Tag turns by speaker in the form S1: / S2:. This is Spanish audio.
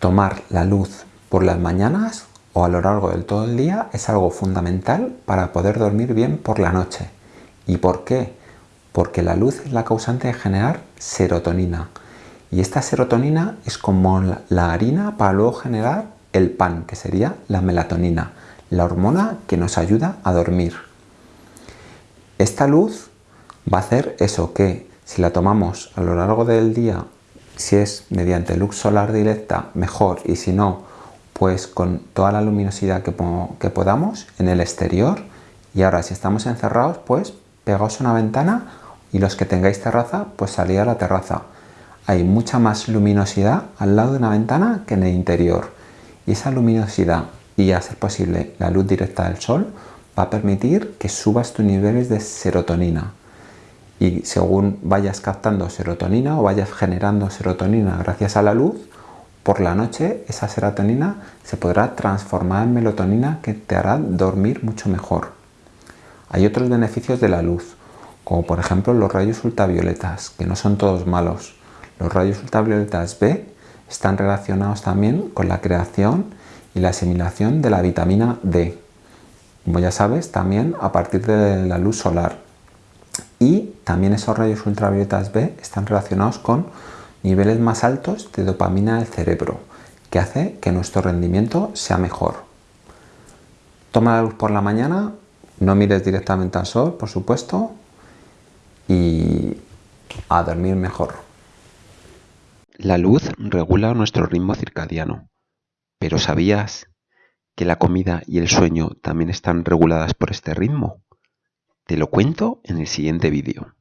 S1: Tomar la luz por las mañanas o a lo largo del todo el día es algo fundamental para poder dormir bien por la noche. ¿Y por qué? Porque la luz es la causante de generar serotonina. Y esta serotonina es como la harina para luego generar el pan, que sería la melatonina, la hormona que nos ayuda a dormir. Esta luz va a hacer eso que si la tomamos a lo largo del día, si es mediante luz solar directa, mejor, y si no, pues con toda la luminosidad que, podamos en el exterior. Y ahora si estamos encerrados, pues pegaos a una ventana y los que tengáis terraza, pues salir a la terraza. Hay mucha más luminosidad al lado de una ventana que en el interior. Y esa luminosidad y a ser posible la luz directa del sol va a permitir que subas tus niveles de serotonina. Y según vayas captando serotonina o vayas generando serotonina gracias a la luz, por la noche esa serotonina se podrá transformar en melatonina que te hará dormir mucho mejor. Hay otros beneficios de la luz, como por ejemplo los rayos ultravioletas, que no son todos malos. Los rayos ultravioletas B están relacionados también con la creación y la asimilación de la vitamina D. Como ya sabes, también a partir de la luz solar. Y también esos rayos ultravioletas B están relacionados con niveles más altos de dopamina del cerebro, que hace que nuestro rendimiento sea mejor. Toma la luz por la mañana, no mires directamente al sol, por supuesto, y a dormir mejor.
S2: La luz regula nuestro ritmo circadiano, pero ¿sabías que la comida y el sueño también están reguladas por este ritmo? Te lo cuento en el siguiente vídeo.